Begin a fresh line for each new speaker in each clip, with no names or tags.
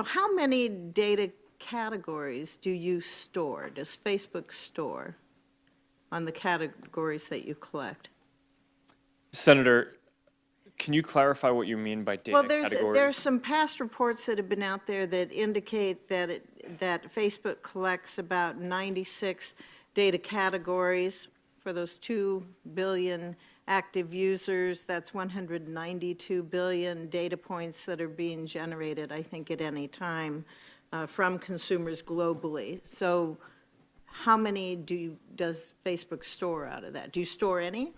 So How many data categories do you store, does Facebook store on the categories that you collect?
Senator, can you clarify what you mean by data categories?
Well, there's,
categories?
there's some past reports that have been out there that indicate that it, that Facebook collects about 96 data categories for those 2 billion active users. That's 192 billion data points that are being generated, I think, at any time uh, from consumers globally. So how many do you, does Facebook store out of that? Do you store any?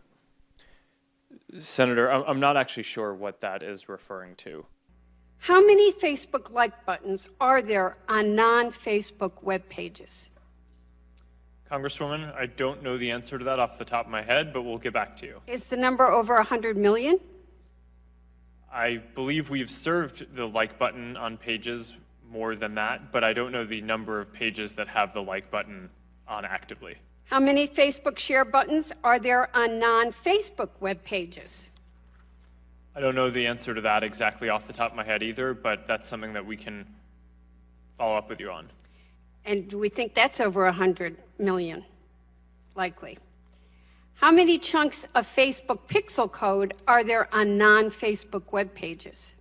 Senator, I'm, I'm not actually sure what that is referring to.
How many Facebook like buttons are there on non-Facebook web pages?
Congresswoman, I don't know the answer to that off the top of my head, but we'll get back to you.
Is the number over 100 million?
I believe we've served the like button on pages more than that, but I don't know the number of pages that have the like button on actively.
How many Facebook share buttons are there on non-Facebook web pages?
I don't know the answer to that exactly off the top of my head either, but that's something that we can follow up with you on.
And we think that's over 100 million? Likely. How many chunks of Facebook pixel code are there on non-Facebook web pages?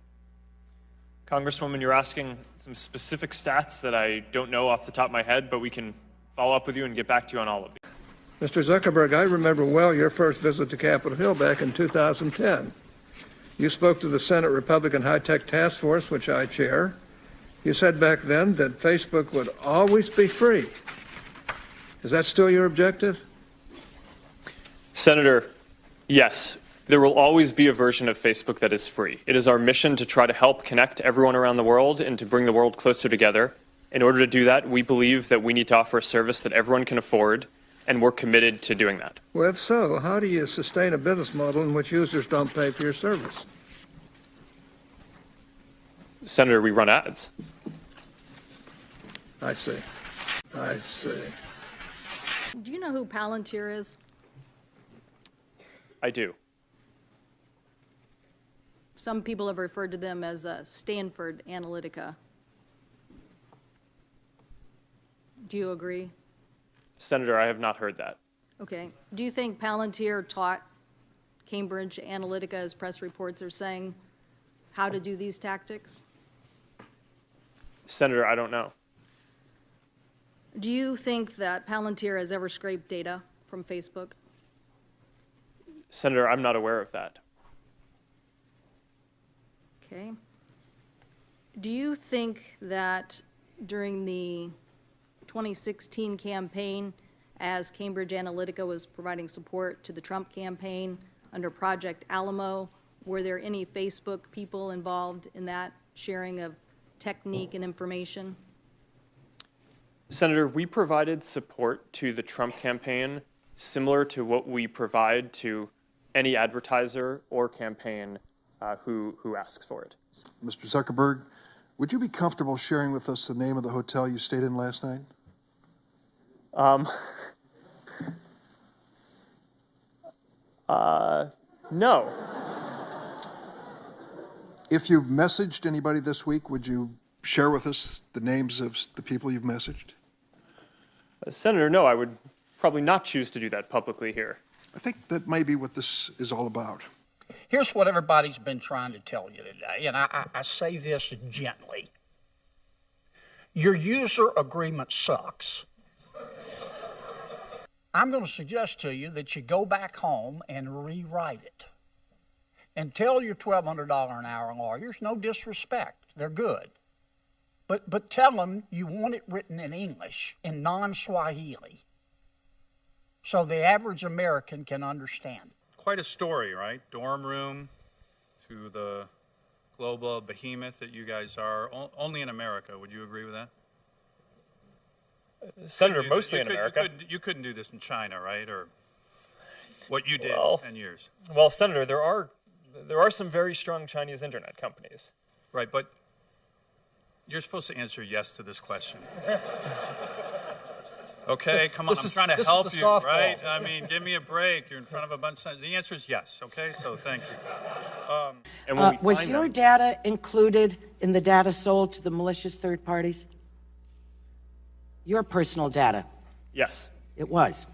Congresswoman, you're asking some specific stats that I don't know off the top of my head, but we can follow up with you and get back to you on all of these.
Mr. Zuckerberg, I remember well your first visit to Capitol Hill back in 2010. You spoke to the Senate Republican High Tech Task Force, which I chair. You said back then that Facebook would always be free. Is that still your objective?
Senator, yes, there will always be a version of Facebook that is free. It is our mission to try to help connect everyone around the world and to bring the world closer together. In order to do that, we believe that we need to offer a service that everyone can afford, and we're committed to doing that.
Well, if so, how do you sustain a business model in which users don't pay for your service?
Senator, we run ads.
I see. I see.
Do you know who Palantir is?
I do.
Some people have referred to them as uh, Stanford Analytica. Do you agree?
Senator, I have not heard that.
Okay. Do you think Palantir taught Cambridge Analytica, as press reports are saying, how to do these tactics?
Senator, I don't know.
Do you think that Palantir has ever scraped data from Facebook?
Senator, I'm not aware of that.
Okay. Do you think that during the 2016 campaign, as Cambridge Analytica was providing support to the Trump campaign under Project Alamo, were there any Facebook people involved in that sharing of technique and information?
Senator, we provided support to the Trump campaign similar to what we provide to any advertiser or campaign uh, who, who asks for it.
Mr. Zuckerberg, would you be comfortable sharing with us the name of the hotel you stayed in last night?
Um, uh, no.
If you've messaged anybody this week, would you share with us the names of the people you've messaged?
Uh, Senator, no, I would probably not choose to do that publicly here.
I think that may be what this is all about.
Here's what everybody's been trying to tell you today, and I, I, I say this gently. Your user agreement sucks. I'm going to suggest to you that you go back home and rewrite it. And tell your $1,200 an hour lawyers no disrespect, they're good. But, but tell them you want it written in English, in non Swahili, so the average American can understand.
quite a story, right? Dorm room to the global behemoth that you guys are, o- only in America. Would you agree with that?
Senator,
You-
mostly
you
in
could-
America.
You couldn't, you couldn't do this in China, right? Or what you did
Well-
in 10 years.
Well, Senator, there are there are some very strong Chinese internet companies.
Right, but you're supposed to answer yes to this question. Okay, come on,
This
I'm
is-
trying to help
the
you,
softball.
right? I mean, give me a break. You're in front of a bunch of, the answer is yes, okay? So thank you. Um,
And when
Uh,
we
Was
find
your
them-
data included in the data sold to the malicious third parties? Your personal data?
Yes.
It was.